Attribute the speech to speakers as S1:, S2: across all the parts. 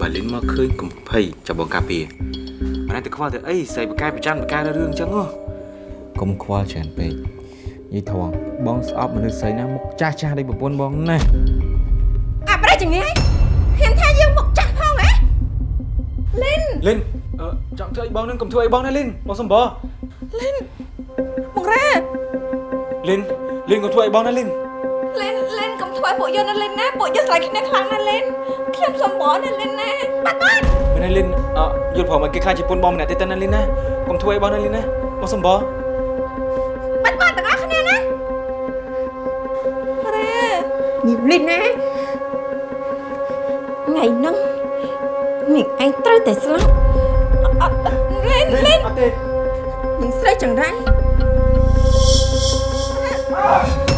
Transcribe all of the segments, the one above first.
S1: បើលិនមកឃើញកំភៃចាប់បងការពារអានេះទៅខ្វល់ទៅអីស្រីបកាយប្រចាំបកាយរឿងអញ្ចឹងហ៎
S2: កុំខ្វល់ច្រើនពេកនិយាយធំបងស្អប់មនុស្សស្រីណាមុខចាស់ចាស់ដូចប្រពន្ធបងណា
S3: អាប្រេចងាយហ៊ានថាយើងមកចាស់ផងហ៎លិន
S1: លិនអឺចង់ធ្វើអីបងនឹងកុំធ្វើអីបងណាលិនបងសំប
S3: លិនមករ៉ា
S1: លិនលិនកុំធ្វើអីបងណាលិន
S3: លិនលិនកុំធ្វើពួកយើងណាលិនណាពួកយើងស្រឡាញ់គ្នាខ្លាំងណាស់លិន ខ្ញុំសំបណាលិនណាបាត់បាត់
S1: មែនណាលិនអឺយល់ព្រមឲ្យគេខ្លាចជាពុនបងម្នាក់ទេតើណាលិនណាកុំធ្វើអីបងណាលិនណាបងសំប
S3: បាត់បាត់ទាំងអស់គ្នាណារ៉ាញីលិនណាថ្ងៃហ្នឹងនាងឯងត្រូវតែស្លាប់អត់អត់លិនលិន
S1: អត់ទេ
S3: នាងស្រីចង្រៃ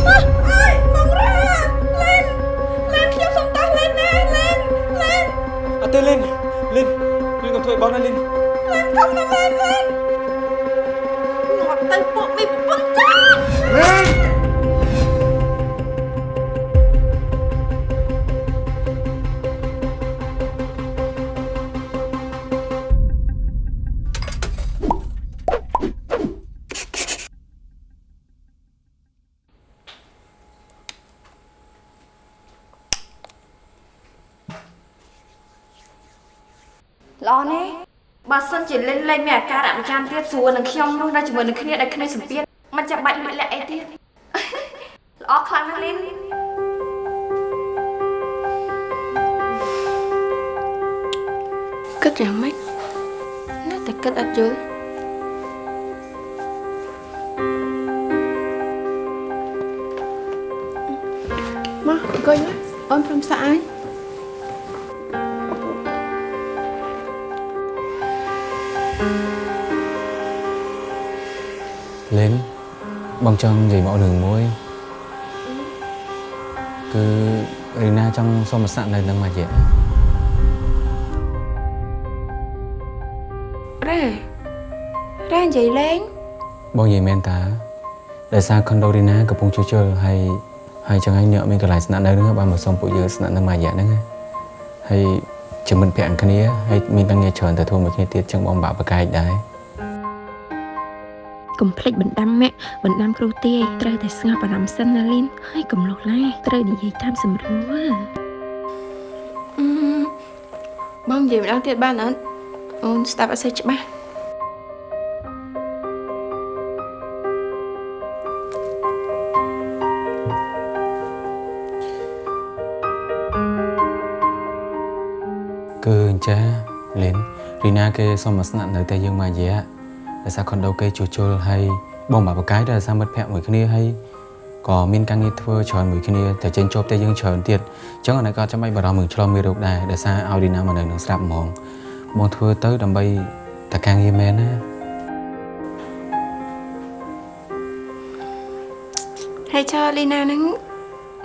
S3: អើ
S1: ទេលិនលិនលិនកុំធ្វើអីបងណាលិន
S3: លិនកុំណាលិនលិនងាប់ទៅពួកមីប្រពន្ធចាល្អ បើសិនជាលេងលេងមានអាការៈប្រចាំទៀតស្រួលនឹងខ្ញុំនោះនៅជាមួយនឹងគ្នាដែលគ្នាសម្ពាធមិនចាំបាច់លួចលាក់អីទៀតល្អខ្លាំងណាស់លេងគិតយ៉ាងម៉េចនៅតែគិតអត់យល់មកអង្គុយមកអូនព្រមសាក់អើយ
S2: បងចង់និយាយមករឿងមួយគឺរីណាចង់សុំមកសាក់នៅនឹងមួយរយៈ
S3: រ៉ារ៉ានិយាយលេង
S2: បងនិយាយមែនតាដោយសារខុនដូរីណាកំពុងជួសជុលហើយហើយចឹងហើយអ្នកមានកន្លែងស្នាក់នៅហ្នឹងបានមកសុំពួកយើងស្នាក់នៅមួយរយៈហ្នឹងណាហើយជាមិត្តភក្តិគ្នាហើយមានតាំងងារច្រើនទៅធ្វើមួយគ្នាទៀតចឹងបងបាក់បកាយដែរ
S4: កុំភ្លេចបណ្ដាំមាក់បណ្ដាំគ្រូទាយត្រូវតែស្ងប់អារម្មណ៍សិនណាលីនហើយកុំលុះឡាត្រូវនិយាយតាមសម្រួល
S3: អឺបងនិយាយម្ដងទៀតបានអត់អូនស្ដាប់អត់សូវច្បាស់
S2: គឺអញ្ចឹងលិនរីណាគេសុំមកស្នាក់នៅតែយើងមួយរយៈ ដោយសារខុនដូគេជួសជុលហើយបងបាក់បកាយដោយសារមិត្តភក្តិមួយគ្នាហើយក៏មានការងារធ្វើច្រើនមួយគ្នាតែចេញជាប់តែយើងច្រើនទៀតអញ្ចឹងអានេះក៏ចាំបាច់បារម្ភនឹងឆ្លងមេរោគដែរដោយសារឲ្យរីណាមកនៅនឹងស្រាប់ហ្មងបងធ្វើទៅដើម្បីតែការងារមែនណា
S3: ហើយចើលីណាហ្នឹង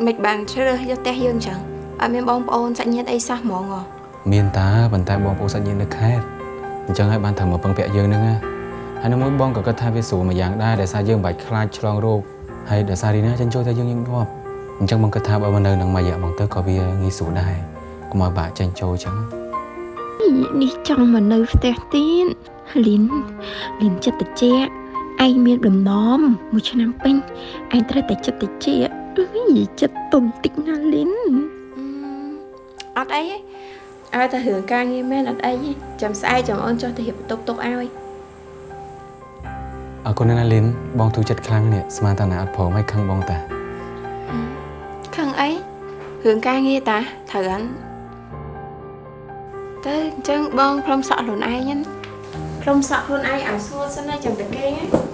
S3: មិនបានជ្រើសយកផ្ទះយើងចឹងអត់មានបងប្អូនសាច់ញាតិអីសោះហ្មងហ៎
S2: មានតាប៉ុន្តែបងប្អូនសាច់ញាតិនៅខេត្តអញ្ចឹងហើយបានត្រូវមកពឹងពាក់យើងហ្នឹងណា ហើយនៅមួយបងក៏គិតថាវាស្រួលមួយយ៉ាងដែរដោយសារយើងមិនបាច់ខ្លាចឆ្លងរោគហើយដោយសាររីណាចិញ្ចោតែយើងញឹកញាប់អញ្ចឹងបងគិតថាបើមកនៅនឹងមួយរយៈបងទៅក៏វាងាយស្រួលដែរកុំឲ្យបាក់ចិញ្ចោអញ្ចឹង
S4: នេះចង់មកនៅផ្ទះទៀតលីនលីនចិត្តតិចឯងមានដំណំមួយឆ្នាំពេញឯងត្រូវតែចិត្តតិចអើយចិត្តទុំតិចណាលីន
S3: អត់អីទេឲ្យតែរឿងការងារមែនអត់អីទេចាំស្អែកចាំអូនចុះទៅរៀបបន្ទប់ទុកឲ្យ
S2: អរគុណណាស់លីនបងទូចិត្តខ្លាំងនេះស្មានតាណាអត់ព្រមឲ្យខឹងបងតា
S3: ខឹងអីរឿងការងារតាត្រូវហ្នឹងទៅអញ្ចឹងបងព្រមសក់ខ្លួនឯងណាព្រមសក់ខ្លួនឯងឲ្យស្រួលសិនណាចាំតែគេណា
S4: អូយ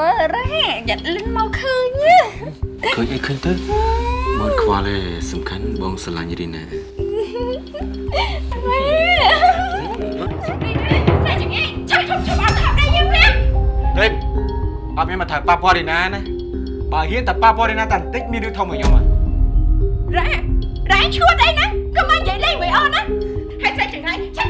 S4: មើលរ៉ាយ៉ាត់លិនមកឃើញណា
S1: ឃើញអីឃើញទៅបងខ្វល់ទេសំខាន់បងស្រឡាញ់រីណា
S3: តែចង្អេចាំឈប់ឈប់អត់ថាដែរយើងវិញ
S1: ទេអត់មានមកថើប៉ាប៉រីណាណាបើហ៊ានតែប៉ាប៉រីណាតែបន្តិចមានរឿងធំមកខ្ញុំហ៎
S3: រ៉ារ៉ាឈួតអីណាកុំមកនិយាយលេងមួយអូនណាហើយតែចង្អេចាំតែមានតែយើងតែខំ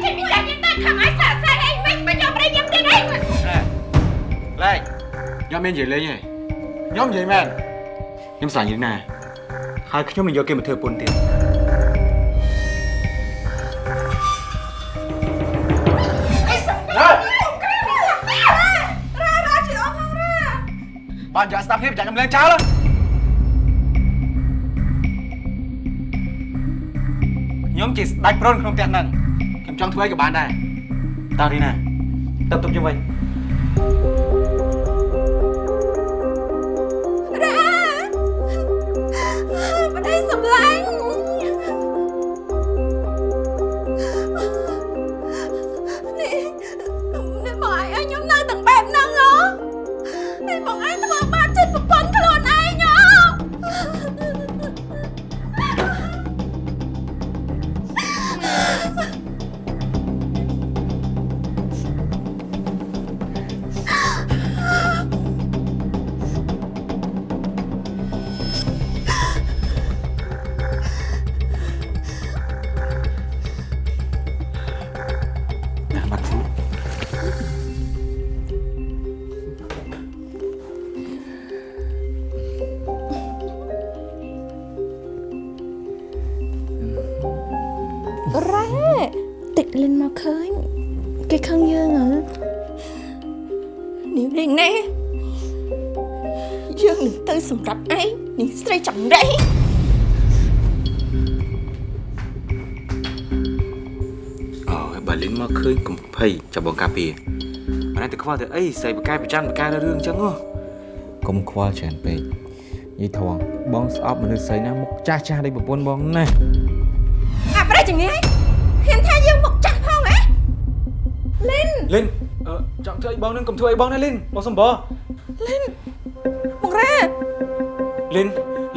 S3: ឲ្យ មា
S1: ននិយាយលេងទេខ្ញុំនិយាយមែនខ្ញុំស្រឡាញ់យីណាហើយខ្ញុំមិនយកគេមកធ្វើពុនទៀតបានយកស្ដាប់ភាពចាក់កំលែងចោលខ្ញុំជាស្ដេចប្រូនក្នុងផ្ទះហ្នឹងខ្ញុំចង់ធ្វើអីក៏បានដែរតើរីណាទៅទុកខ្ញុំវិញ
S3: នេះស្រីចង្រៃ
S2: អូយបើលិនមកឃើញកំភៃចាប់បងកាពីអត់តែខ្វល់ទៅអីស្អីបកាយប្រចាំបកាយរឿងអញ្ចឹងហ៎កុំខ្វល់ច្រើនពេកយីធំបងស្អប់មនុស្សស្រីណាមុខចាស់ចាស់ដូចប្រពន្ធបងណា
S3: អាប្រៃចង្រៃហ៊ានថាយើងមកចាស់ផងហ៎លិន
S1: លិនអឺចង់ធ្វើអីបងនឹងកុំធ្វើអីបងណាលិនបងសំប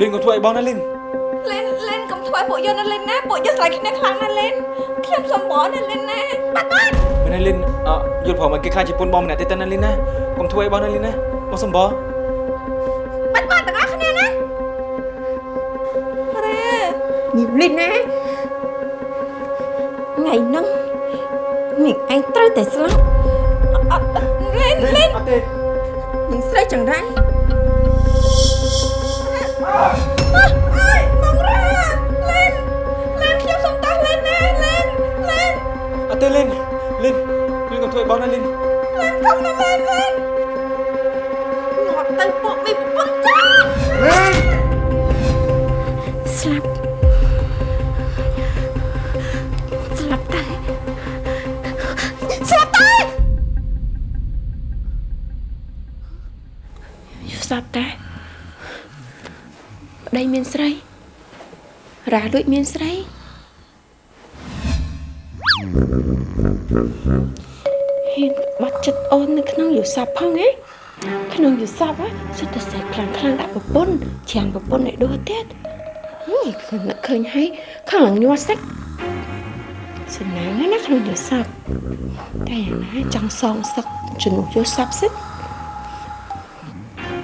S1: លិនកុំធ្វើអីបងណាលិន
S3: លេនលេនកុំធ្វើឲ្យពួកយើងណាលេនណាពួកយើងស្រឡាញ់គ្នាខ្លាំងណាស់លេនខ្ញុំសំបងណាលេនណាបាត់បាត់
S1: មែនណាលិនអឺយល់ព្រមឲ្យគេខ្លាចជាពុនបងម្នាក់ទៀតទៅណាលិនណាកុំធ្វើអីបងណាលិនណាបងសំប
S3: បាត់បាត់ទាំងអស់គ្នាណារ៉ានេះលេនណាថ្ងៃហ្នឹងនេះឯងត្រូវតែស្លាប់អត់អត់លេនលេន
S1: អត់ទេ
S3: នឹងស្រីចង្រៃ
S1: បងណាលិន
S3: លេនកុំណាលេនលេនងាត់ទៅពួកមីប្រពន្ធចា
S4: ស្លាប់ស្លាប់តែ
S3: ស្លាប់តែ
S4: ស្លាប់តែ ប្តីមានស្រីរ៉ាលួចមានស្រីហ៊ានបាត់ចិត្តអូននៅក្នុងយល់សពផងហ៎ក្នុងយល់សពហ៎សិតតែសេះខ្លាំងខ្លាំងដាក់ប្រពន្ធច្រើនប្រពន្ធឲ្យដួសទៀតហឹមខ្ញុំនឹកឃើញហើយខាងឡើងញ័រសាច់សំណាងហើយណាក្នុងយល់សពតែយ៉ាងណាចង់សងសឹកជំនួសយល់សពសិន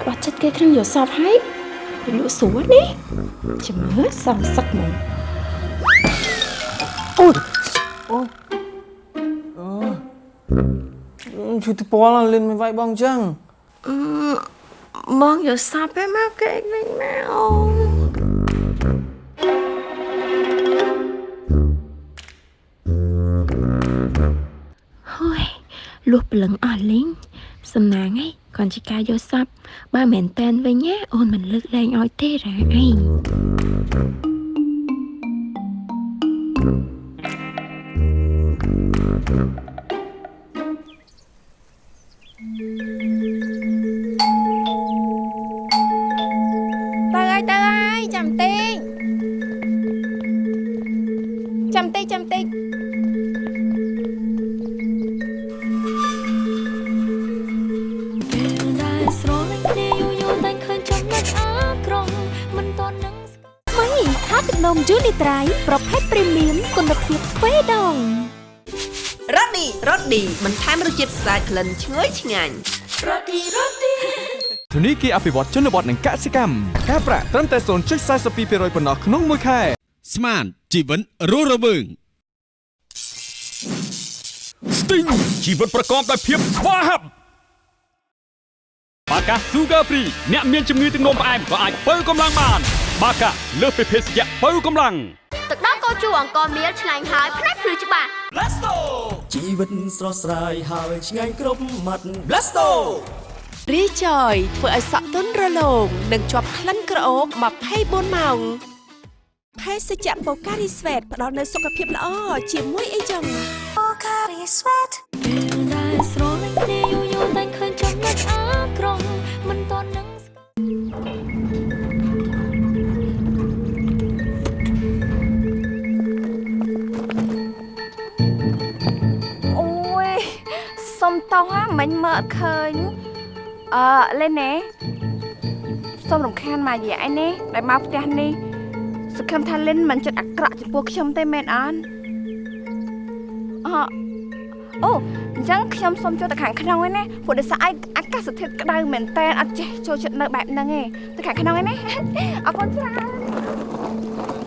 S4: បាត់ចិត្តគេក្នុងយោសពហើយទៅ លក់ស្រួលនេះជំនឿសំសឹកមក
S2: ជួយទៅពលលិនមិនវាយបងអញ្ចឹង
S4: មកយោសពឯមកគេវិញមកអូហើយលុះព្រលឹងអស់លេង សំណាងឯងគ្រាន់ជាការយកសពបើមិនមែនតែនវិញណាអូនមិនលើកលែងឲ្យទេរ៉ាឯង
S5: ប្រភេទព្រីមៀមគុណភាពទ្វេដង
S6: រ៉ូឌីរ៉ូឌីបន្ថែមរសជាតិស្អាតក្លិនឈ្ងុយឆ្ងាញ់
S7: ធនីគារអភិវឌ្ឍជនបទនិងកសិកម្មការប្រាក់ត្រឹមតែ0.42%ប៉ុណ្ណោះក្នុងមួយខែ
S8: ស្មានជីវិតរស់រវើងស្ទីងជីវិតប្រកបដោយភាពស្វាហាប់បាកា Sugar Free អ្នកមានជំងឺទឹកនោមផ្អែមក៏អាចបើកម្លាំងបាន បាកាលើសពីភេសជ្ជៈបើកម្លាំង
S9: ទឹកដោះកោជូអង្គមៀលឆ្ងាញ់ហើយផ្នែកភ្លឺច្បាស់
S10: ជីវិតស្រស់ស្រាយហើយឆ្ងាញ់គ្រប់មាត់ Blasto
S6: រីចយធ្វើឲ្យសក់ទន់រលោងនិងជាប់ក្លិនក្រអូប24ម៉ោងភេសជ្ជៈបូការីស្វេតផ្ដល់នូវសុខភាពល្អជាមួយអីចឹង
S11: ពេលដែលស្រលា សុំ
S12: តោះណាមិញមើលអត់ឃើញអឺលេនណែសុំរំខានមករយៈឯនេះដែលមកផ្ទះនេះសង្ឃឹមថាលិនមិនចិត្តអាក្រក់ចំពោះខ្ញុំទេមែនអត់អអូអញ្ចឹងខ្ញុំសុំចូលទៅខាងក្នុងឯណាព្រោះដោយសារឯអាកាសធាតុក្តៅមែនតើអត់ចេះចូលចិត្តនៅបែបហ្នឹងឯងទៅខាងក្នុងឯណាអរគុណច្រើន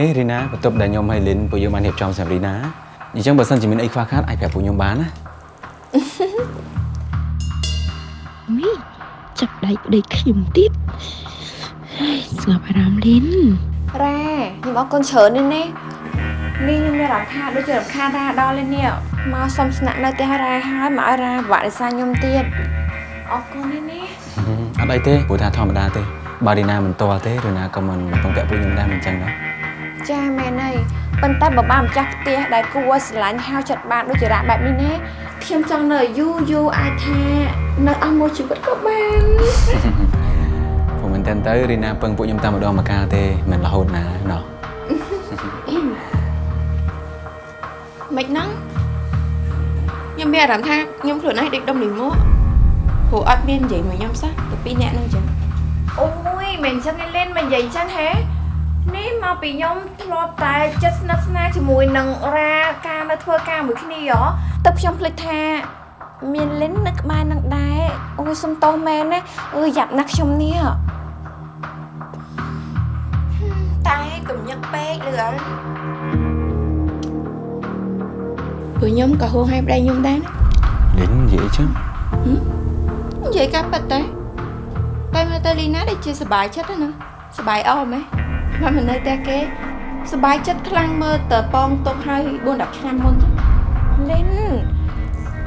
S2: នេះរីណាបន្ទប់ដែលខ្ញុំហើយលីនពួកយើងបានរៀបចំសម្រាប់រីណាអញ្ចឹងបើសិនជាមានអីខ្វះខាតអាចប្រាប់ពួកខ្ញុំបានណា
S13: មីចាប់ដៃប្តីខ្ញុំទៀតហើយស្ងប់អារម្មណ៍លីន
S12: រ៉ាខ្ញុំអរគុណច្រើនណាស់នេះនេះខ្ញុំមានអារម្មណ៍ថាដូចជារំខានរ៉ាដល់លេនេះមកសុំស្នាក់នៅផ្ទះរ៉ាហើយមកឲ្យរ៉ាពិបាកដោយសារខ្ញុំទៀតអរគុណណាស់នេះ
S2: អត់អីទេព្រោះថាធម្មតាទេ បើរីណាមិនតល់ទេរីណាក៏មិនពឹងពាក់ពួកខ្ញុំដែរមិនអញ្ចឹងដែរ
S12: ចាមែនហើយប៉ុន្តែបើបានម្ចាស់ផ្ទះដែលគួរឲ្យស្រឡាញ់ហៅចិត្តបានដូចជារ៉ាបែបនេះណាខ្ញុំចង់នៅយូរយូរអាចថានៅអស់មួយជីវិតក៏បាន
S2: ព្រោះមែនតើទៅរីណាពឹងពួកខ្ញុំតែម្ដងមកកាលទេមិនរហូតណាណោះ
S12: មិនហ្នឹងខ្ញុំមានអារម្មណ៍ថាខ្ញុំខ្លួនឯងដូចដុំលីមួព្រោះអត់មាននិយាយមកខ្ញុំសោះទៅពីរអ្នកហ្នឹងចឹងអូយមិនអញ្ចឹងឯលេនមិននិយាយអញ្ចឹងហេ នេះមកពីខ្ញុំធ្លាប់តែចិត្តស្និទ្ធស្នាលជាមួយនឹងរ៉ាការនៅធ្វើការមួយគ្នាហ៎ទៅខ្ញុំភ្លេចថាមានលិននៅក្បែរនឹងដែរអូយសុំទោសមែនណាអឺយ៉ាប់ណាស់ខ្ញុំនេះតែកំញឹកពេកលឿនព្រោះខ្ញុំក៏ហួងឲ្យប្តីខ្ញុំដែរណា
S2: លីននិយាយអញ្ចឹង
S12: និយាយការប៉ັດតែតែមើលទៅលីណាដូចជាសប្បាយចិត្តណាសប្បាយអស់មែន មកមិននៅតែគេសប្បាយចិត្តខ្លាំងមើលតើប៉ងទុកឲ្យ4 10ឆ្នាំមុនលីន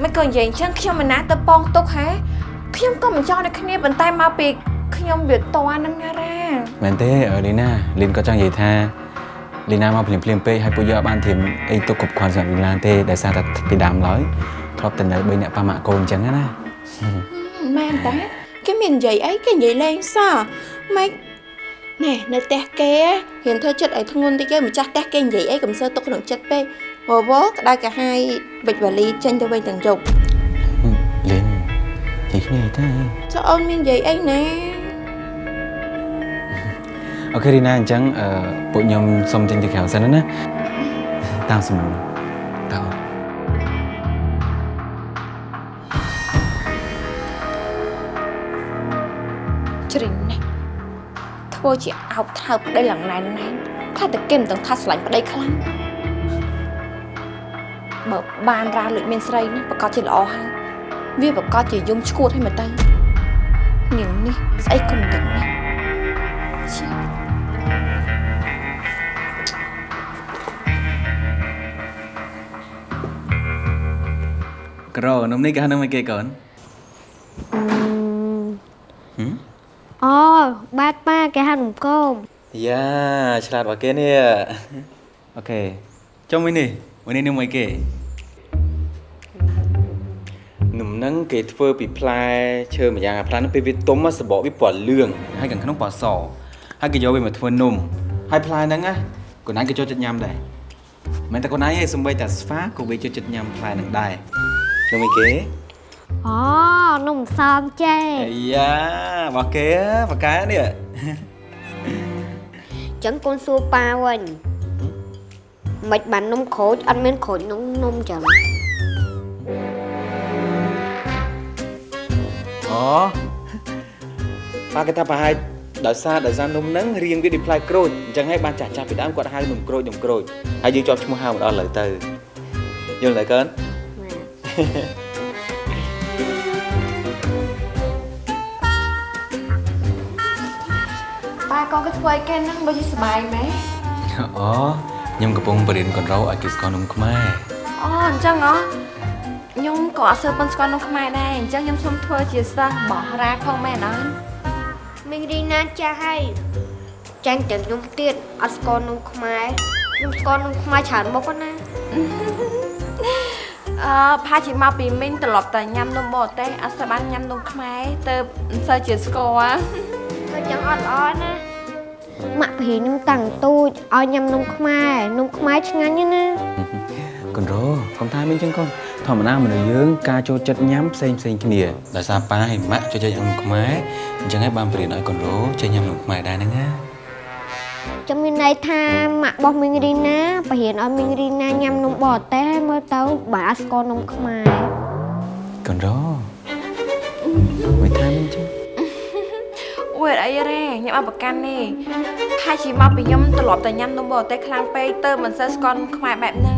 S12: មិនក៏និយាយអញ្ចឹងខ្ញុំមិនណាទៅប៉ងទុកហ៎ខ្ញុំក៏មិនចង់ដូចគ្នាប៉ុន្តែមកពីខ្ញុំវាតនឹងណារ៉ា
S2: មែនទេអឺលីណាលីនក៏ចង់និយាយថាលីណាមកភ្លាមភ្លាមៗពេកហើយពួកយើងអត់បានធៀមអីទុកគ្រប់គ្រាន់សម្រាប់លីណាទេដោយសារតែពីដើមឡើយធ្លាប់តែនៅ3អ្នកប៉ាម៉ាក់កូនអញ្ចឹងណា
S12: មែនតាគេមាននិយាយអីគេនិយាយលេងសោះម៉េច ណែនៅផ្ទះគេរៀនធ្វើចិត្តឲ្យធ្ងន់តិចទៅម្ចាស់ផ្ទះគេនិយាយអីកុំសើទុកក្នុងចិត្តពេកវវក្តៅកាហាយវិចវ៉ាលីចេញទៅវិញទាំងយប់
S2: លីននិយាយគ្នាអីទៅ
S12: ចុះអូនមាននិយាយអីណា
S2: អូខេរីណាអញ្ចឹងអឺពួកខ្ញុំសុំចេញទៅក្រៅសិនណាតាមសំណួរ
S12: ធ្វើជាអោបថើបប្តីឡើងណែនណែនខ្លះតែគេមិនទាំងថាស្រឡាញ់ប្តីខ្លាំងបើបានរ៉ាលួចមានស្រីណាប្រកាសជាល្អហើយវាប្រកាសជាយំឈួតឲ្យមកទៅនាងនេះស្អីក៏មិនដឹងដែរឈី
S2: ក្រនំនេះគេហៅនំអីគេកូន
S9: បាតប៉ាគេហៅនំគម
S2: យ៉ាឆ្លាតបើគេនេះអូខេចុំមួយនេះមួយនេះនំអីគេនំហ្នឹងគេធ្វើពីផ្លែឈើម្យ៉ាងអាផ្លែហ្នឹងពេលវាទុំសបកវាពណ៌លឿងហើយខាងក្នុងពណ៌សហើយគេយកវាមកធ្វើនំហើយផ្លែហ្នឹងណាកូនឯងក៏ចូលចិត្តញ៉ាំដែរមិនតែកូនឯងទេសំបីតែស្វាក៏វាចូលចិត្តញ៉ាំផ្លែហ្នឹងដែរនំអីគេ
S9: អូនំសំចេ
S2: អាយ៉ារបស់គេបកកែនេះ
S9: ចឹងកូនសួរប៉ាវិញមិនបាននំក្រូចអត់មានក្រូចនំនំចឹង
S2: អូប៉ាគេថាប្រហែលដោយសារដោយសារនំហ្នឹងរៀងវាដូចផ្លែក្រូចអញ្ចឹងហើយបានចាស់ចាស់ពីដើមគាត់ហៅនំក្រូចនំក្រូចហើយយើងជាប់ឈ្មោះហៅមកដល់ឥឡូវទៅយល់ទេកើន
S12: ប៉ាកូ ធ្វើអីគេហ្នឹងដូចជាសុបាយម៉េះ
S2: អូខ្ញុំកំពុងបរៀនកូនរោឲ្យគេស្គាល់នំខ្មែរ
S12: អូអញ្ចឹងហ៎ខ្ញុំក៏អត់សូវប៉ុនស្គាល់នំខ្មែរដែរអញ្ចឹងខ្ញុំសូមធ្វើជាសិស្សបោះរ៉ាផងមែនអត់
S9: មីងរីណាចាស់ហើយចាញ់ទាំងខ្ញុំទៀតអត់ស្គាល់នំខ្មែរខ្ញុំស្គាល់នំខ្មែរច្រើនមុខណា
S12: អឺផាជាមកពីមីងត្រឡប់តែញ៉ាំនំបរទេសអត់សូវបានញ៉ាំនំខ្មែរទៅមិនសូវជាស្គាល់
S9: ក៏ចឹងអត់ល្អណា ម៉ាក់ប្រហែលខ្ញុំតាំងទូចឲ្យញ៉ាំនំខ្មែរនំខ្មែរឆ្ងាញ់ណាស់ណា
S2: កូនរោកុំថាមិនអញ្ចឹងកូនធម្មតាមនុស្សយើងការចូលចិត្តញ៉ាំផ្សេងផ្សេងគ្នាដោយសារប៉ាហើយម៉ាក់ចូលចិត្តញ៉ាំនំខ្មែរអញ្ចឹងហើយបានបរៀនឲ្យកូនរោចេះញ៉ាំនំខ្មែរដែរហ្នឹងណា
S9: ចាំមានន័យថាម៉ាក់របស់មីងរីណាប្រហែលឲ្យមីងរីណាញ៉ាំនំបរទេសហើយមើលទៅបើអត់ស្គាល់នំខ្មែរ
S2: កូនរោ អួ
S12: យអីរ៉េញ៉ាំអត់ប្រកាន់ទេផាជាមកពីខ្ញុំត្រឡប់តែញ៉ាំនំបរទេសខ្លាំងពេកទៅមិនសូវស្គាល់នំខ្មែរបែបហ្នឹង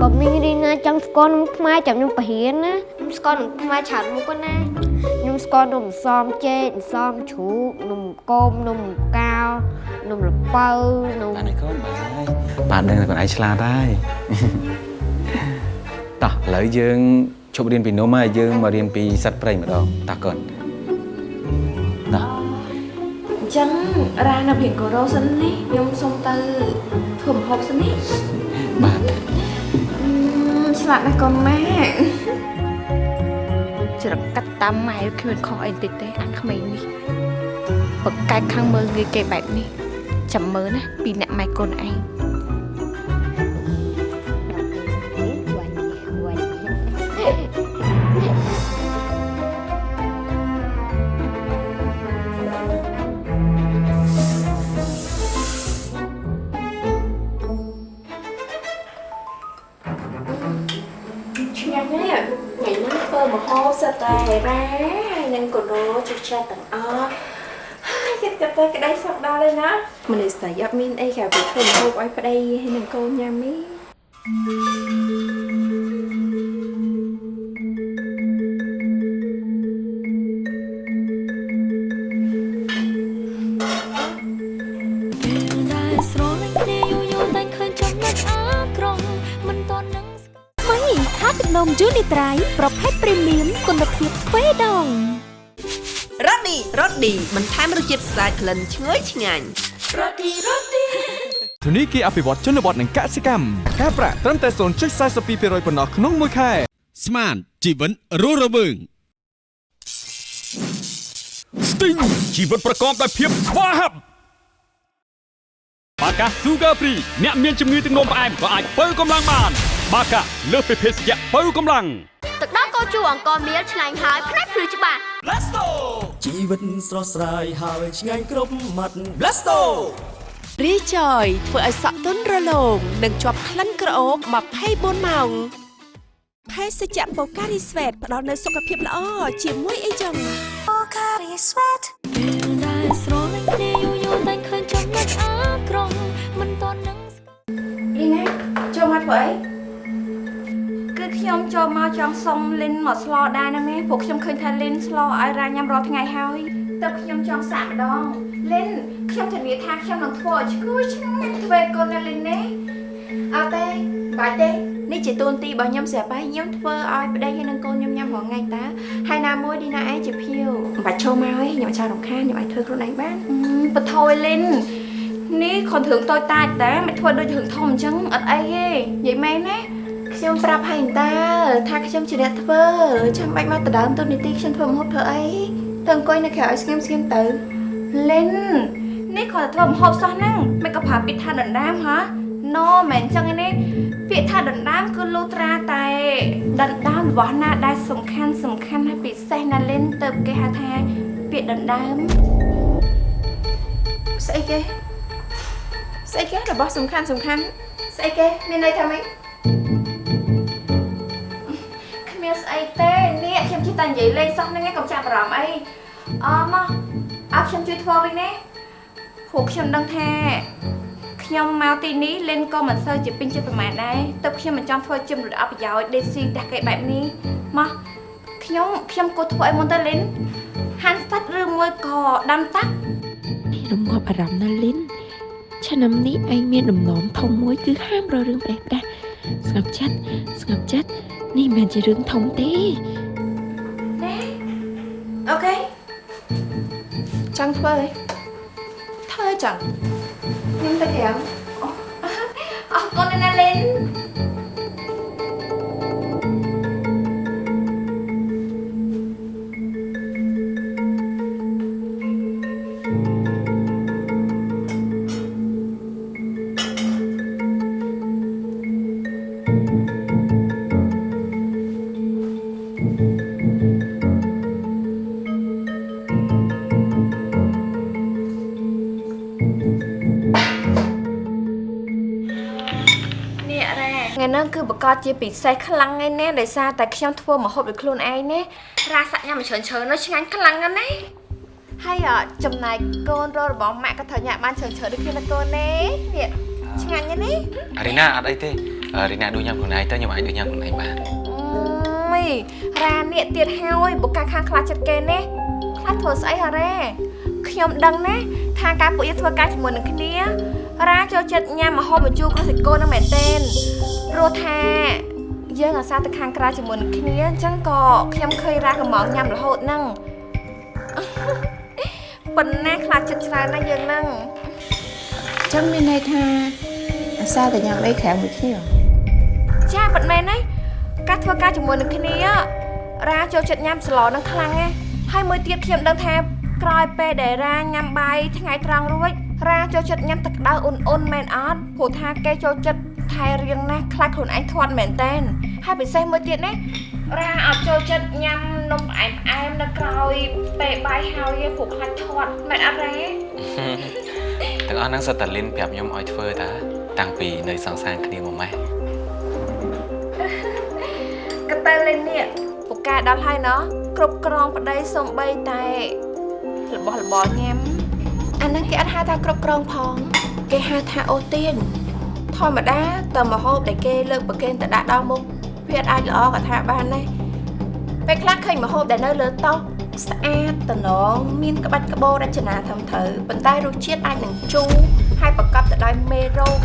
S9: បើមីងរីណាចង់ស្គាល់នំខ្មែរចាំខ្ញុំប្រហែលណាខ្ញុំស្គាល់នំខ្មែរច្រើនមុខណាខ្ញុំស្គាល់នំសំចេកនំសំជ្រូកនំគមនំកាវនំល្ពៅនំ
S2: បានហើយកូនបានហើយបានដឹងតែខ្លួនឯងឆ្លាតហើយតោះឥឡូវយើងឈប់រៀនពីនំហើយយើងមករៀនពីសត្វព្រៃម្ដងតោះកូន តោះ
S12: អញ្ចឹងរ៉ានៅរៀនកូរ៉ូសិននេះខ្ញុំសូមទៅធ្វើម្ហូបសិននេះ
S2: បាទ
S12: អឺឆ្លាតណាស់កូនម៉ែច្រកាត់តាមម៉ែគ្មានខុសអីតិចទេអាក្មេងនេះបកកាយខាងមើលងាយគេបែបនេះចាំមើលណាពីអ្នកម៉ែកូនឯង ហើយនឹងកូរ៉ូជិះចាស់ទាំងអស់ហើយគិតក៏ទៅក្តីសុខដល់ហើយណាមនុស្សស្រីអត់មានអីក្រៅពីធ្វើម្ហូបឲ្យប្តីហើយនឹងកូនញ៉ាំនេះ
S11: ពេលដែលស្រលាញ់គ្នាយូរយូរតែឃើញចំណុចអាក្រង់មិនតន់នឹងស្គាល់
S5: ថ្មីថាទឹកនំយូនីត្រៃ
S6: ឌីបន្ថែមរសជាតិស្អាតក្លិនឈ្ងុយឆ្ងាញ់រ៉ូឌីរ៉ូឌី
S7: ធនីគារអភិវឌ្ឍជនបទនិងកសិកម្មការប្រាក់ត្រឹមតែ0.42%ប៉ុណ្ណោះក្នុងមួយខែ
S8: ស្មានជីវិតរស់រវើងស្ទីងជីវិតប្រកបដោយភាពស្វាហាប់បាកា Sugar Free អ្នកមានជំងឺទឹកនោមផ្អែមក៏អាចបើកម្លាំងបាន បាកាលើសពីភេសជ្ជៈបើកម្លាំង
S9: ទឹកដោះកោជូអង្គមៀលឆ្ងាញ់ហើយផ្នែកព្រឺច្បាស់
S10: ជីវិតស្រស់ស្រាយហើយឆ្ងាញ់គ្រប់មាត់ Blasto
S6: រីចយធ្វើឲ្យសក់ទន់រលោងនិងជាប់ក្លិនក្រអូប24ម៉ោងភេសជ្ជៈបូការីស្វេតផ្ដល់នូវសុខភាពល្អជាមួយអីចឹង
S11: Pocari Sweat ពេលដែលស្រលាញ់គ្នាយូរយូរតែឃើញចំណុចអាក្រង់មិនតន់នឹងស្គាល់
S12: លីណាចូលមកធ្វើអីគឺ ខ្ញុំចូលមកចង់សុំលិនមកស្លដែរណាមែព្រោះខ្ញុំឃើញថាលិនស្លឲ្យរ៉ាញ៉ាំរាល់ថ្ងៃហើយតើខ្ញុំចង់សាកម្ដងលិនខ្ញុំធានាថាខ្ញុំនឹងធ្វើឲ្យឈ្ងុយឆ្ងាញ់ធ្វើកូនណាលិនណាអត់ទេបាច់ទេនេះជាតួនាទីរបស់ខ្ញុំស្រាប់ហើយខ្ញុំធ្វើឲ្យប្តីហើយនឹងកូនខ្ញុំញ៉ាំរាល់ថ្ងៃតើហើយណាមួយឌីណាឯងជាភៀវមិនបាច់ចូលមកទេខ្ញុំអត់ចង់រំខានខ្ញុំអាចធ្វើខ្លួនឯងបានបថយលិននេះគ្រាន់រឿងតូចតាចតែមិនធ្វើដូចរឿងធំអញ្ចឹងអត់អីទេនិយាយមែនណា ខ្ញុំប្រាប់ហើយតាថាខ្ញុំជាអ្នកធ្វើចាំបាច់មកដដើមទូនីតិខ្ញុំធ្វើម្ហូបធ្វើអីទៅអង្គុយនៅក្រៅឲ្យស្ងៀមស្ងៀមទៅលេននេះគ្រាន់តែធ្វើម្ហូបសោះហ្នឹងមិនក៏ប្រាប់ពាក្យថាដណ្ដើមហ៎ណូមិនអញ្ចឹងឯនេះពាក្យថាដណ្ដើមគឺលូត្រាតែដណ្ដើមរបស់ណាដែលសំខាន់សំខាន់ហើយពិសេសណាលេនទៅគេហៅថាពាក្យដណ្ដើមស្អីគេស្អីគេរបស់សំខាន់សំខាន់ស្អីគេមានន័យថាម៉េច ចេះតែនិយាយលេងសោះហ្នឹងឯងកុំចាប់អារម្មណ៍អីអឺមកអើខ្ញុំជួយធ្វើវិញណាព្រោះខ្ញុំដឹងថាខ្ញុំមកទីនេះលេនក៏មិនសូវជាពេញចិត្តប្រហែលដែរទើបខ្ញុំមិនចង់ធ្វើជាមនុស្សអត់ប្រយោជន៍ដេកស៊ីតែគេបែបនេះមកខ្ញុំខ្ញុំគួរធ្វើអីមុនទៅលេនហាន់ស្តាច់ឬមួយក៏ដាំតាក់
S13: រងាប់អារម្មណ៍ណាលីនឆ្នាំនេះឯងមានដំណំធំមួយគឺហាមរករឿងផ្ដេសផ្ដាស់ស្ងប់ចិត្តស្ងប់ចិត្តនេះមិនមែនជារឿងធំទេ
S12: អូខេចង់ធ្វើអីធ្វើអីចឹងខ្ញុំទៅក្រៅអូអរគុណណាស់លេន គឺបកកជាពិសេសខ្លាំងឯណាដោយសារតែខ្ញុំធ្វើម្ហូបដោយខ្លួនឯងណារ៉ាសាក់ញ៉ាំមួយច្រើនច្រើននោះឆ្ងាញ់ខ្លាំងណាស់ណាហើយអចំណែកកូនររបស់ម៉ាក់ក៏ត្រូវញ៉ាំបានច្រើនច្រើនដូចគ្នាណាកូនណានេះឆ្ងាញ់ណាស់នេះ
S2: រីណាអត់អីទេអឺរីណាដួញញ៉ាំខ្លួនឯងទៅខ្ញុំអាចដួញញ៉ាំខ្លួនឯងបាន
S12: មីរ៉ានេះទៀតហើយបុកកាខាងខ្លាចចិត្តគេណាខ្លាចធ្វើស្អីហ៎រ៉ា ខ្ញុំដឹងណាថាការពួកយើងធ្វើការជាមួយនឹងគ្នារ៉ាចូលចិត្តញ៉ាំម្ហូបបញ្ជូរគ្រូសាច់គោនឹងមែនទែនព្រោះថាយើងអាសាទៅខាងក្រៅជាមួយនឹងគ្នាអញ្ចឹងក៏ខ្ញុំឃើញរ៉ាកំងញ៉ាំរហូតហ្នឹងប៉ុណ្ណាខ្លាចចិត្តច្រើនណាស់យើងហ្នឹង
S3: ចឹងមានន័យថាអាសាតែញ៉ាំអីក្រៅមួយគ្នា
S12: ចាប៉ិតមែនហើយការធ្វើការជាមួយនឹងគ្នារ៉ាចូលចិត្តញ៉ាំស្លនឹងខ្លាំងណាស់ហើយមួយទៀតខ្ញុំដឹងថា ក្រោយពេលដែលរ៉ាញ៉ាំបាយថ្ងៃត្រង់រួចរ៉ាចូលចិត្តញ៉ាំទឹកក្តៅអ៊ុនអ៊ុនមែនអត់ព្រោះថាគេចូលចិត្តថែរៀងណាស់ខ្លាចខ្លួនឯងធាត់មែនតែនហើយពិសេសមួយទៀតណារ៉ាអត់ចូលចិត្តញ៉ាំនំផ្អែមផ្អែមនៅក្រោយពេលបាយហើយទេព្រោះខ្លាចធាត់មែនអត់រ៉ា
S2: ទាំងអស់ហ្នឹងសិតតែលីនប្រាប់ខ្ញុំឲ្យធ្វើតាតាំងពីនៅសង្សារគ្នាមកម៉េះ
S12: ក៏ទៅលេងនេះពូកែដល់ហើយណោះគ្រប់ក្រងប្តីសំបីតែ របស់របរញ៉ាំអាហ្នឹងគេអត់ហៅថាគ្រប់ក្រងផង គេហៅថាអូទៀនធម្មតាតើមហូបដែលគេលើកប្រគេនទៅដាក់ដល់មុខវាអាចល្អក៏ថាបានដែរពេលខ្លះឃើញមហូបដែលនៅលើតុស្អាតតំណងមានក្បាច់ក្បូររចនាធំត្រូវប៉ុន្តែរសជាតិអាចនឹងជូរហើយប្រកបទៅដោយមេរោគ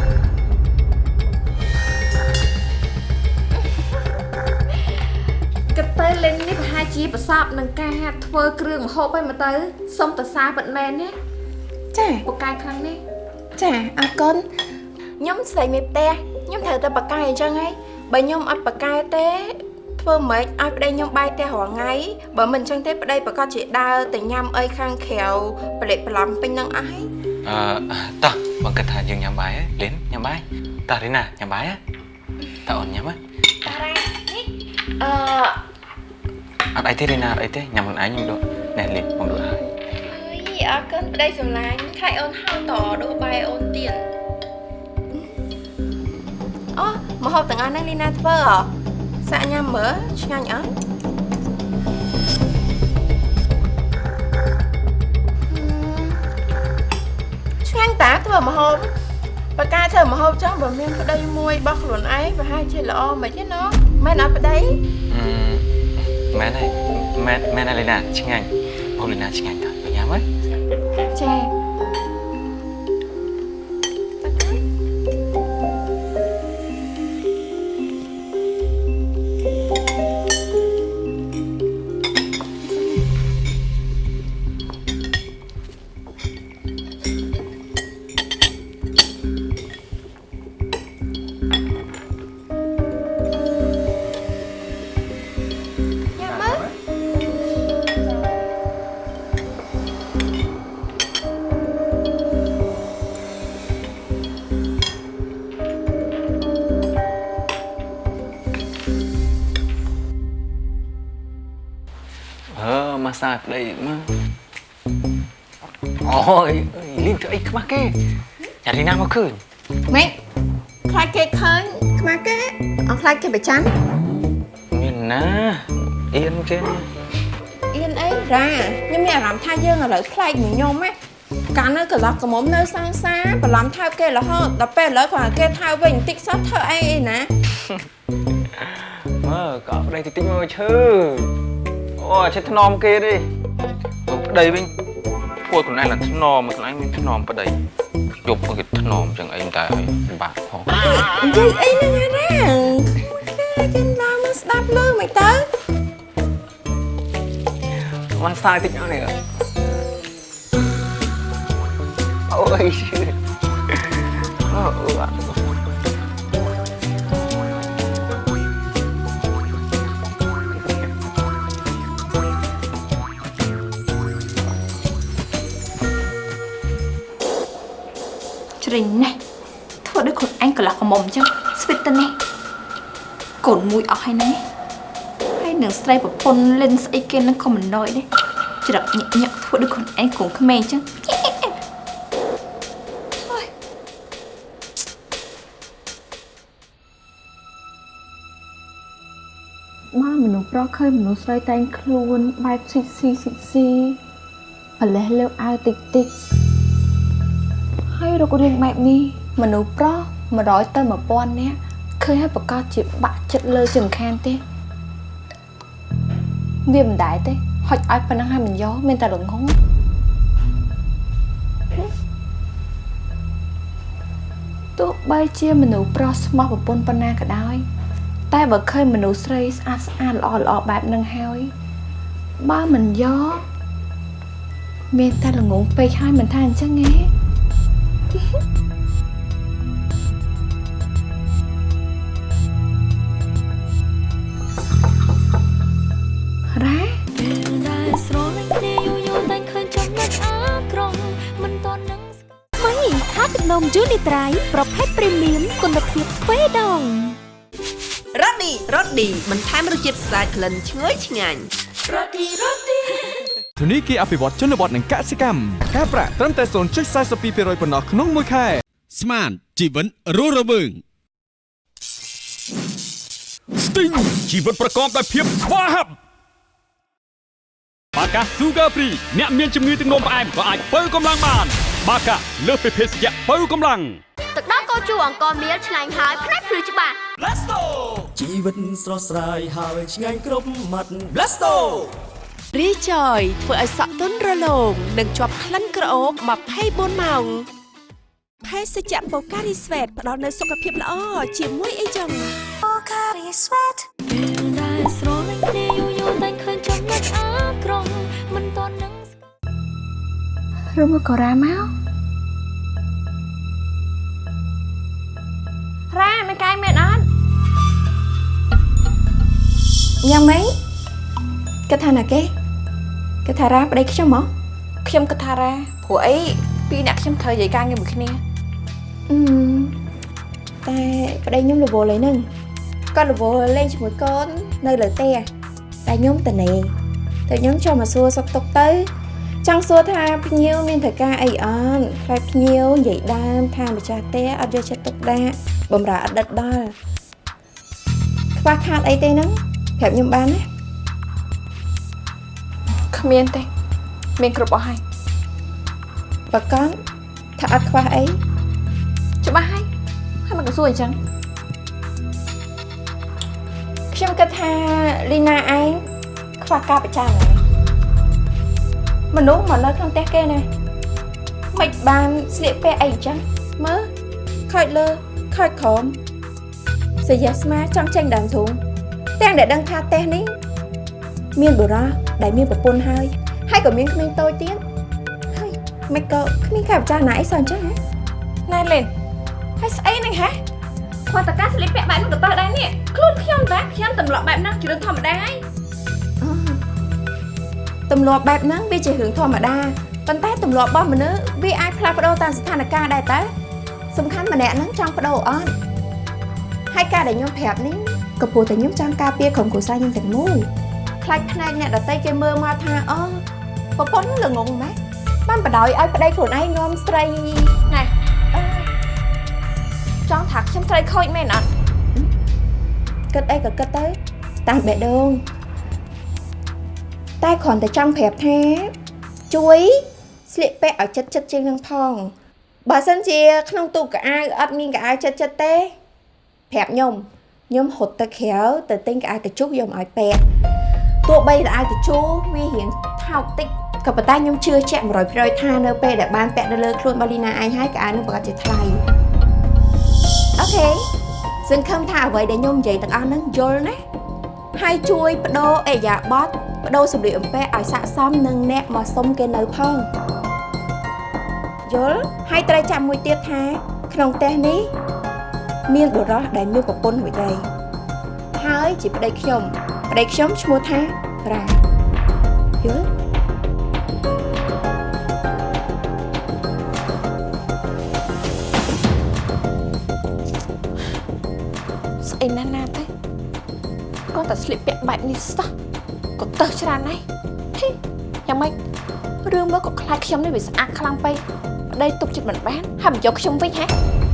S12: កទៅលេងនេះប្រហែលជាប្រសពនឹងការធ្វើគ្រឿងម្ហូបហើយមកទៅសុំតសាពិតមែនណា
S3: ចា
S12: ពូកែខ្លាំងនេះ
S3: ចាអរគុណ
S12: ខ្ញុំស្រីមេផ្ទះខ្ញុំត្រូវតែបកកែអញ្ចឹងហីបើខ្ញុំអត់បកកែទេធ្វើម៉េចឲ្យប្តីខ្ញុំបាយផ្ទះរាល់ថ្ងៃបើមិនអញ្ចឹងទេប្តីប្រកាសជាដើរទៅញ៉ាំអីខាងក្រៅប្រឡេកប្រឡំពេញនឹងអស់ហើយ
S2: អឺតោះបងគិតថាយើងញ៉ាំបាយហ៎លីនញ៉ាំបាយតោះរីណាញ៉ាំបាយហ៎តើអូនញ៉ាំហ៎
S12: អឺ
S2: អត់អីទេរីណាអត់អីទេញ៉ាំខ្លួនឯងខ្ញុំដួសណែលីនបងដួសហើយ
S12: អីអរគុណប្តីសម្លាញ់ខ្លាចអូនហៅតដួសបាយអូនទៀតអូមហូបទាំងអស់ហ្នឹងលីណាធ្វើហ៎សាក់ញ៉ាំមើលឆ្ងាញ់អត់ឆ្ងាញ់តាធ្វើម្ហូបបើការធ្វើម្ហូបចឹងបើមានប្តីមួយរបស់ខ្លួនឯងប្រហែលជាល្អមិនទេណោះ មែនអត់ប្តី
S2: អឺមែនហើយមែនមែនហើយលីណាឆ្ងាញ់បងលីណាឆ្ងាញ់តើទៅញ៉ាំហ៎
S12: ចា ម
S2: កសាប្តីមកអូយលីនធ្វើអីខ្មាស់គេយ៉ារីណាមកឃើញ
S12: ម៉េចខ្លាចគេឃើញខ្មាស់គេអត់ខ្លាចគេប្រចាំ
S2: មានណា
S1: អៀនគេ
S3: អៀនអីរ៉ាខ្ញុំមានអារម្មណ៍ថាយើងឥឡូវខ្លែកមួយខ្ញុំណាកាលនៅកន្លោះកមុំនៅសាងសាបន្លំថើបគេរហូតដល់ពេលឥឡូវគាត់គេថើបវិញបន្តិចសោះធ្វើអីអីណា
S1: មើលក៏ប្តីតិចតិចមើលឈឺ អូឈឺថ្នមគេទេទៅប្តីវិញពួកខ្លួនឯងឡើងថ្នមខ្លួនឯងមានថ្នមប្តីយប់គេថ្នមចឹងអីតែឲ្យពិបាកផង
S3: និយាយអីហ្នឹងណាគេឡើងមកស្ដាប់លើមិនទៅ
S1: មកសាយតិចអស់នេះអូយឈឺអូអូ
S3: រិញណាស់ធ្វើដូចខ្លួនឯងកន្លះកមុំអញ្ចឹងស្វិតទៅនេះកូនមួយអស់ហើយណាហើយនឹងស្រីប្រពន្ធលិនស្អីគេនឹងក៏មិនណយដែរច្រឹកញាក់ញាក់ធ្វើដូចខ្លួនឯងកូនក្មេងអញ្ចឹងអូយ
S12: មកមនុស្សប្រុសឃើញមនុស្សស្រីតែងខ្លួនបែបស៊ីស៊ីស៊ីស៊ីប្រលេះលើអាវតិចតិច ហើយរុករៀងបែបនេះមនុស្សប្រុស100ទៅ1000នាក់ឃើញហើយប្រកាសជាបាក់ចិត្តលើចង្ខានទេវាមិនដែរទេហុចឲ្យប៉ុណ្ណឹងហើយមិនយកមានតែល្ងងទោះបីជាមនុស្សប្រុសស្មោះប្រពន្ធប៉ុណ្ណាក៏ដោយ តែបើឃើញមនុស្សស្រីស្អាតស្អាតល្អល្អបែបហ្នឹងហើយបើមិនយកមានតែល្ងងពេកហើយមិនថាអញ្ចឹងទេ រ៉ា
S11: ពេលដែលស្រលាញ់គ្នាយូរយូរតែឃើញចំណុចអាក្រង់មិនតន់នឹង
S5: ថ្មីថាទឹកនំយូនីត្រៃប្រភេទព្រីមៀមគុណភាពទ្វេដង
S6: រ៉ូឌីរ៉ូឌីបន្ថែមរសជាតិស្អាតក្លិនឈ្ងុយឆ្ងាញ់រ៉ូឌីរ៉ូឌី
S7: ធនីគារអភិវឌ្ឍជនបទនិងកសិកម្មការប្រាក់ត្រឹមតែ0.42%ប៉ុណ្ណោះក្នុងមួយខែ
S8: ស្មានជីវិតរស់រវើង Sting ជីវិតប្រកបដោយភាពស្វាហាប់បាកា Sugar Free អ្នកមានជំងឺទឹកនោមផ្អែមក៏អាចបើកម្លាំងបាន បាកាលើសពីភេសជ្ជៈបើកម្លាំង
S9: ទឹកដោះគោជូរអង្គមៀលឆ្ងាញ់ហើយផ្នែកភ្លឺច្បាស់
S10: Blasto ជីវិតស្រស់ស្រាយហើយឆ្ងាញ់គ្រប់មាត់ Blasto
S6: រីចយធ្វើឲ្យសក់ទន់រលោងនិងជាប់ក្លិនក្រអូប24ម៉ោងភេសជ្ជៈបូការីស្វេតផ្ដល់នូវសុខភាពល្អជាមួយអីចឹង
S11: Pocari Sweat ពេលដែលស្រលាញ់គ្នាយូរយូរតែឃើញចំណុចអាក្រង់មិនតន់នឹង
S12: ឬមកកូរ៉ាមក
S3: រ៉ាមិនកាយមែនអត់យ៉ាងម៉េចគេថាណាគេ គេថារ៉ាប្តីខ្ញុំហ៎
S12: ខ្ញុំគិតថារ៉ាព្រោះអីពីរអ្នកខ្ញុំត្រូវនិយាយការងារមួយគ្នា
S3: អឺតែប្តីខ្ញុំរវល់អីហ្នឹងគាត់រវល់លេងជាមួយកូននៅលើផ្ទះតែខ្ញុំតនេតែខ្ញុំចូលមកសួរសុខទុក្ខទៅចង់សួរថាភ្ញៀវមានត្រូវការអីអត់ខ្លាចភ្ញៀវនិយាយដើមថាម្ចាស់ផ្ទះអត់យកចិត្តទុកដាក់បំរើអតីតដល់ខ្វះខាតអីទេហ្នឹងប្រាប់ខ្ញុំបានណា
S12: គ្មានទេ មានគ្រប់អស់ហើយ
S3: បកនថាអត់ខ្វះអី
S12: ច្បាស់ហើយហើយមកកសួរអញ្ចឹង
S3: ខ្ញុំគិតថាលីណាឯងខ្វះការប្រចាំណាមនុស្សមកនៅក្នុងផ្ទះគេណាមិនបានស្លៀកពាក់អីអញ្ចឹងមើលខូចលើខូចក្រោមសយាស្មាចង់ចេញដើមធំទាំងដែលដឹងថាផ្ទះនេះមានបុរស ដែលមានប្រពន្ធហើយហើយក៏មានក្មេងតូចទៀតហើយមិនក៏គ្មានការប្រចាំណាអីសោះអញ្ចឹងហ៎
S12: ណែលេនហើយស្អីហ្នឹងហ៎
S3: គាត់តកាស្លៀកពាក់បែបហ្នឹងក៏តោះដែរនេះខ្លួនខ្ញុំតាខ្ញុំទម្លាប់បែបហ្នឹងជារឿងធម្មតាហើយទម្លាប់បែបហ្នឹងវាជារឿងធម្មតាប៉ុន្តែទម្លាប់របស់មនុស្សវាអាចផ្លាស់ប្ដូរតាមស្ថានភាពដែរតើសំខាន់ម្នាក់ហ្នឹងចង់ប្ដូរអត់ហើយការដែលខ្ញុំប្រាប់នេះក៏ព្រោះតែខ្ញុំចង់ការពារក្រុមគ្រួសារខ្ញុំទាំងមូល ខ្លាចភ្នែកអ្នកដតីគេមើលមកថាអូប្រពន្ធល្ងងម៉េចបានបដ ாய் ឲ្យប្តីខ្លួនឯងនាំស្រីណែអឺ
S12: ចង់ថាខ្ញុំស្រីខូចមែនអត់
S3: គិតអីក៏គិតទៅតាមបេះដូងតែគ្រាន់តែចង់ប្រាប់ថាជួយស្លៀកពាក់ឲ្យចិត្តចិត្តជាងនឹងផងបើសិនជា ក្នុងទូកៅអៅអត់មានកៅអៅចិត្តចិត្តទេប្រាប់ខ្ញុំខ្ញុំរត់ទៅក្រៅទៅទិញកៅអៅកញ្ជុះយកមកឲ្យពាក់ ទោះបីកៅអៅកញ្ជុះវារៀងថោកតិចក៏ប៉ុន្តែខ្ញុំជឿជាក់100%ថានៅពេលដែលបានពាក់នៅលើខ្លួនរបស់លីណាឯងហើយកៅអៅនឹងប្រកាសជាថ្លៃអូខេសង្ឃឹមថាអ្វីដែលខ្ញុំនិយាយទាំងអស់ហ្នឹងយល់ណាហើយជួយបដូរអេយ៉ាបតបដូរសម្លៀកបំពាក់ឲ្យស័ក្តិសមនឹងអ្នកមកសុំគេនៅផងយល់ហើយត្រូវចាំមួយទៀតថា ក្នុងផ្ទះនេះ មានបុរសដែលមានប្រពន្ធមួយដែរហើយជាប្តីខ្ញុំ ប្តីខ្ញុំឈ្មោះថារ៉ាយល់
S12: ស្អីណាស់ណាទេគាត់តែស្លៀកពាក់បែបនេះសោះក៏ទៅច្រើនណាស់ហេយ៉ាងម៉េចរឿងមើលក៏ខ្លាចខ្ញុំនេះវាស្អាតខ្លាំងពេកប្តីទុកចិត្តមិនបានហើយមិនយកខ្ញុំវិញហ៎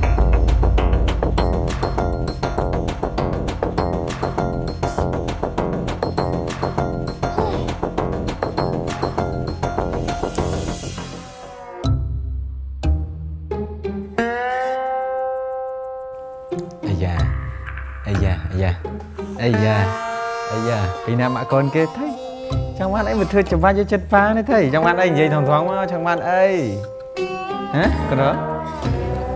S1: យ៉ាពីណាមកកូនគេថៃចង់បានអីមកធ្វើច្បាច់យកចិត្តប៉ានេះថៃចង់បានអីនិយាយថងថងមកចង់បានអីហ៎ក្រ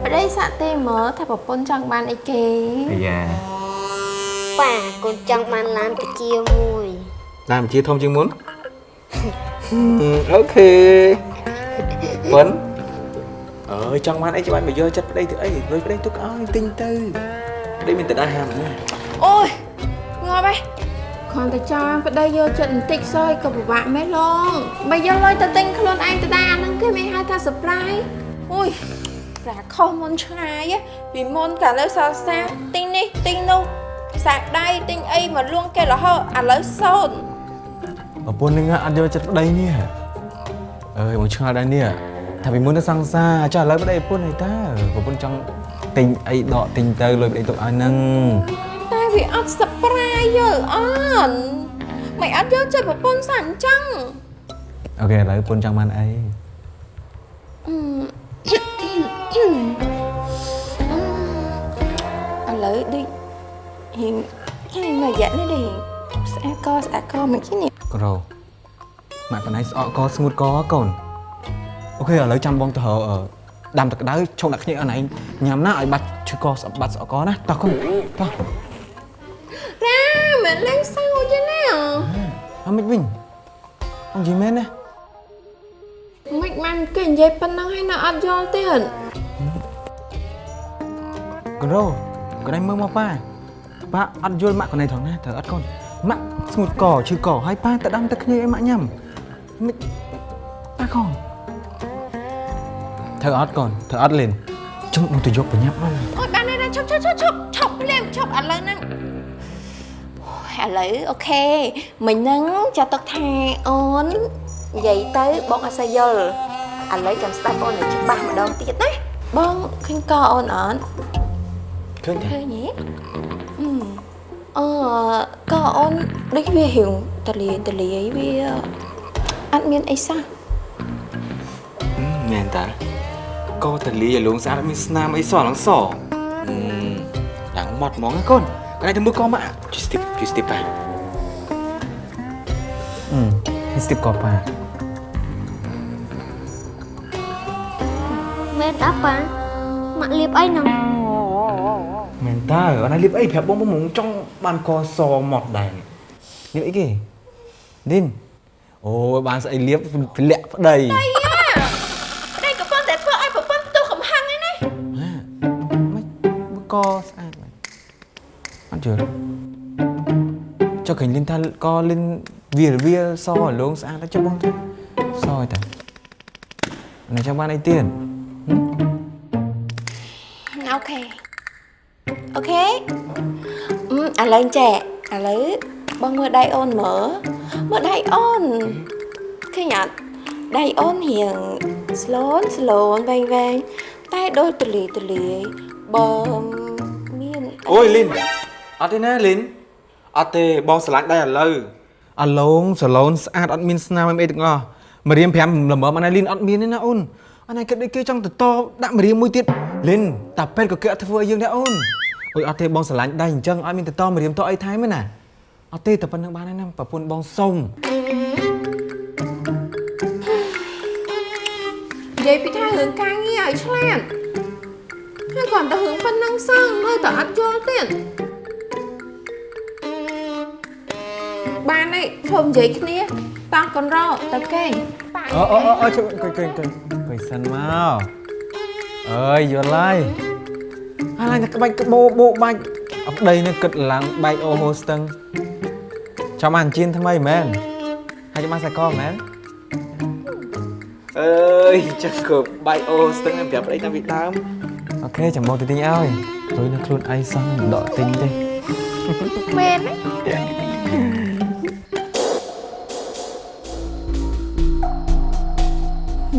S3: ប្តីសាក់ទេមើលថាប្រពន្ធចង់បានអីគេ
S1: អាយ៉ា
S9: ប៉ាកូនចង់បានឡានកាជាមួយ
S1: តាមជាធំជាងមុនអូខេប៉ុនអើយចង់បានអីច្បាច់មកយកចិត្តប្តីទៅអីលុយប្តីទុកឲ្យទិញទៅប្តីមានតែដាហាមណា
S3: អូយងាប់ហ៎ គ្រាន់តែចង់ប្តីយកចិត្តបន្តិចសោះក៏ពិបាកមែនឡងបើយកលុយទៅទិញខ្លួនឯងទៅដែរអាហ្នឹងគេមិនហៅថា surprise អូយប្រាខុសមុនឆ្ងាយហ៎ពីមុនកាលលើសល់សាទិញនេះទិញនោះសាក់ដៃទិញអីមកលួងគេរហូតឥឡូវសូន្យ
S1: ប្រពន្ធនឹងអត់យកចិត្តប្តីនេះអើយមកឆ្ងល់ដែរនេះថាពីមុនទៅសង្សារចុះឥឡូវប្តីប្រពន្ធអីតើប្រពន្ធចង់ទិញអីដកទិញទៅលុយប្តីទុកឲ្យនឹង
S3: តែវាអត់ surprise យើអត់មិនអត់យកចិត្តប្រពន្ធសាក់អញ្ចឹង
S1: អូខេឥឡូវប្រពន្ធចង់បានអី
S3: អឺឥឡូវដូចរៀងហើយមួយរយៈនេះដូចស្អាតកស្អាតកមិនគិតនេះ
S1: ក្រម៉ាក់កណៃស្អកកស្ងួតកកូនអូខេឥឡូវចាំបងទៅរកអឺដាំទឹកក្តៅឈប់ដាក់គ្នាអស់ណៃញ៉ាំណាឲ្យបាត់ឈឺកស្អប់បាត់ស្អកកណាតោះកូនតោះ
S3: រ៉ាមិនលេងសើចទេណា
S1: អត់មិនវិញអងយីមែនណា
S3: មិនបានគេនិយាយប៉ុណ្ណឹងហើយនៅអត់យល់ទៀត
S1: ក្រកណៃមើលមកប៉ាប៉ាអត់យល់ម៉ាក់កណៃថងណាត្រូវអត់កូនម៉ាក់ស្ងួតកឈឺកហើយប៉ាទៅដាំទឹកគ្នាឲ្យម៉ាក់ញ៉ាំមិនប៉ាកូនត្រូវអត់កូនត្រូវអត់លេនចុងមកទៅយកបញ្ញាប់មក
S3: អូយបានហើយណាឈប់ឈប់ឈប់ឈប់ឈប់ភ្លាមឈប់ឥឡូវហ្នឹងអូយ ឥឡូវអូខេមិញហ្នឹងចាត់ទុកថាអូននិយាយទៅបងអត់សូវយល់ឥឡូវចាំស្ដាប់អូនឲ្យច្បាស់ម្ដងទៀតណាបងឃើញកអូនអត់
S1: ឃើញទេ
S3: ឃើញទេអឺអឺកអូនដូចវារៀងតលាយតលាយវាអត់មានអីសោះ
S1: មែនតាកតលីឲ្យលងស្អាតមានស្នាមអីសឡើងសឡើងម៉ត់ហ្មងណាកូន កណៃទៅមើលកម៉ាក់ជួយស្ទីបជួយស្ទីបប៉ាអឺស្ទីបកប៉ា
S9: មែនតាប៉ាម៉ាក់លាបអីហ្នឹង
S1: មែនតើអត់ណាលៀបអីប្រាប់បងបងចង់បានក សម៉ត់ដែរលៀបអីគេឌីនអូយបានស្អីលៀបធ្លាក់ប្តី
S3: ប្តីក៏ប៉ុន្តែធ្វើឲ្យប្រពន្ធទោសកំហឹងឯណា
S1: កស្អាតមែនអត់យល់ចុះឃើញលីនថាកលីនវាវាសលងស្អាតហើយចុះបងទៅសហើយតានៅចាំបានអីទៀត
S3: អូខេអូខេអឺឥឡូវចេះឥឡូវបងមើលដៃអូនមើលមើលដៃអូនឃើញអត់ដៃអូនរៀងស្លូនស្លូនវែងវែងតែដូចទលាយទលាយបើមាន
S1: អូយលីន អត់ទេណាលីនអត់ទេបងស្រឡាញ់ដែរឥឡូវអាឡូងសាឡូនស្អាតអត់មានស្នាមអីទាំងអស់ម្រាម5ល្មមអាណាលីនអត់មានទេណាអូនអាណាគិតដូចគេចង់ទៅតដាក់ម្រាមមួយទៀតលីនតាពេទ្យក៏គេអត់ធ្វើឲ្យយើងដែរអូនអុយអត់ទេបងស្រឡាញ់ដៃអញ្ចឹងអត់មានទៅតម្រាមតអីថែមទេណាអត់ទេតែប៉ុណ្្នឹងបានហើយណាប្រពន្ធបងសុំ
S3: និយាយពីថារឿងការងារឲ្យឆ្លាតហើយគ្រាន់តែរឿងប៉ុណ្ណឹងសោះនៅតែអត់យល់ទៀត បានហើយធ្វើនិយាយគ្នាតោះកូនរោទៅគេង
S1: អូអូអូអូជួយអង្គុយអង្គុយអង្គុយអង្គុយសិនមកអើយយល់ហើយអាឡាញតែក្បាច់ក្បោបោបាច់អប្តីនេះគិតឡើងបែកអូហូស្ទឹងចាំអានជៀនថ្មីមែនហើយចាំបានសាកលមែនអើយចឹងក៏បែកអូស្ទឹងប្រាប់ប្តីតាំងពីដើមអូខេចាំមកទៅទិញឲ្យព្រោះនៅខ្លួនឯងសោះមិនដកទិញទេ
S3: មែនទេ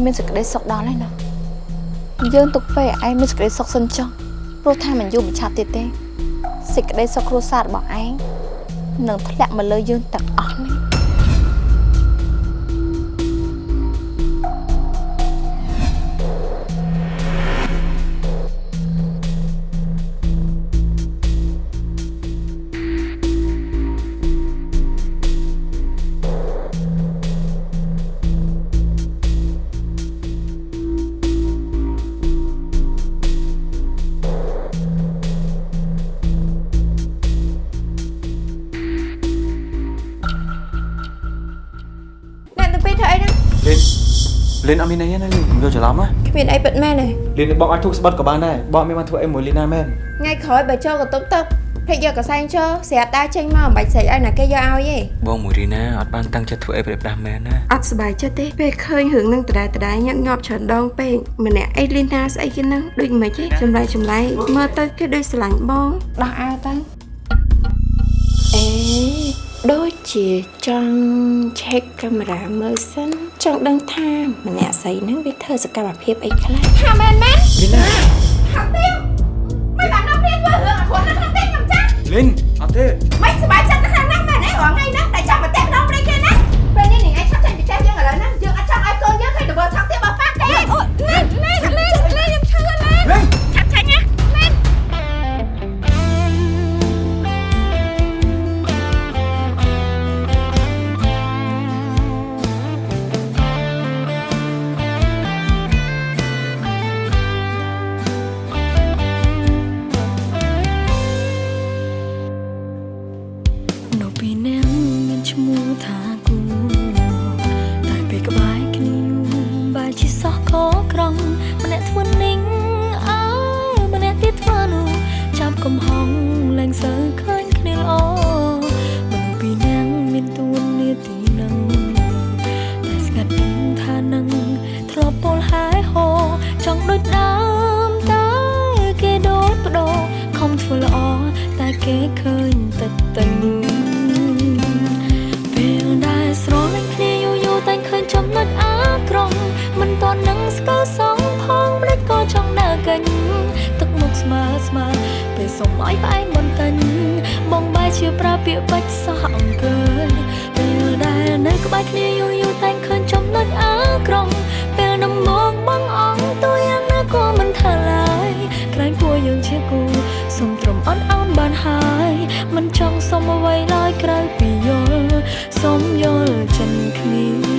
S12: មានសេចក្តីសុខដល់ហើយណាយើងទុកពេលឯងមានសេចក្តីសុខសិនចុះព្រោះថាមិនយូរមិនឆាប់ទៀតទេសេចក្តីសុខគ្រួសាររបស់ឯងនឹងធ្លាក់មកលើយើងទាំងអស់នេះ
S1: មានអីទេណាលីនយល់ច្រឡំណា
S3: គ្មានអីពិតមែនទេ
S1: លីនបងអាចធូបស្បិតក៏បានដែរបងអត់មានបានធ្វើអីមួយលីណាមែន
S3: ថ្ងៃក្រោយបើចូលកន្ទប់ទឹកភ្លេចយកកសែងចូលស្រាប់ដើរចេញមកមិនបាច់ស្រែកឲ្យណាគេយកឲ្យទេ
S1: បងមួយរីណាអត់បានតាំងចិត្តធ្វើអីប្រេះផ្ដាស់មែនណា
S3: អត់សប្បាយចិត្តទេពេលឃើញរឿងនឹងដដែលដដែលញាក់ញាប់ច្រើនដងពេកម្នាក់អីលីណាស្អីគេហ្នឹងដូចមិនទេចម្លែកចម្លែកមើលទៅគេដូចស្រឡាញ់បងដោះអាវទៅអេ ដូចជាចង់ឆែកកាមេរ៉ាមើលសិនចង់ដឹងថាម្នាក់ស្រីហ្នឹងវាធ្វើសកម្មភាពអីខ្លះថាមែនមែន
S1: លីណា
S3: ថាទៀងមិនបានដល់ព្រៀងធ្វើរឿងអត់គាត់នៅក្នុងទៀងខ្ញុំចាស់
S1: លីនអត់ទេ
S3: មិនសប្បាយចិត្តខ្លាំងណាស់មែនទេរាល់ថ្ងៃហ្នឹងតែចាំមកតែ
S11: ជាប្រើពាក្យបាច់សោះអង្គើយពេលដែលនៅក្បែរគ្នាយូរយូរតែឃើញចំណុចអាក្រង់ពេលដំមកបងអងទូយ៉ាងណាក៏មិនថាឡើយក្រែងពួរយើងជាគូសុំត្រឹមអត់អោនបានហើយមិនចង់សុំអ្វីឡើយក្រៅពីយល់សុំយល់ចិនគ្នា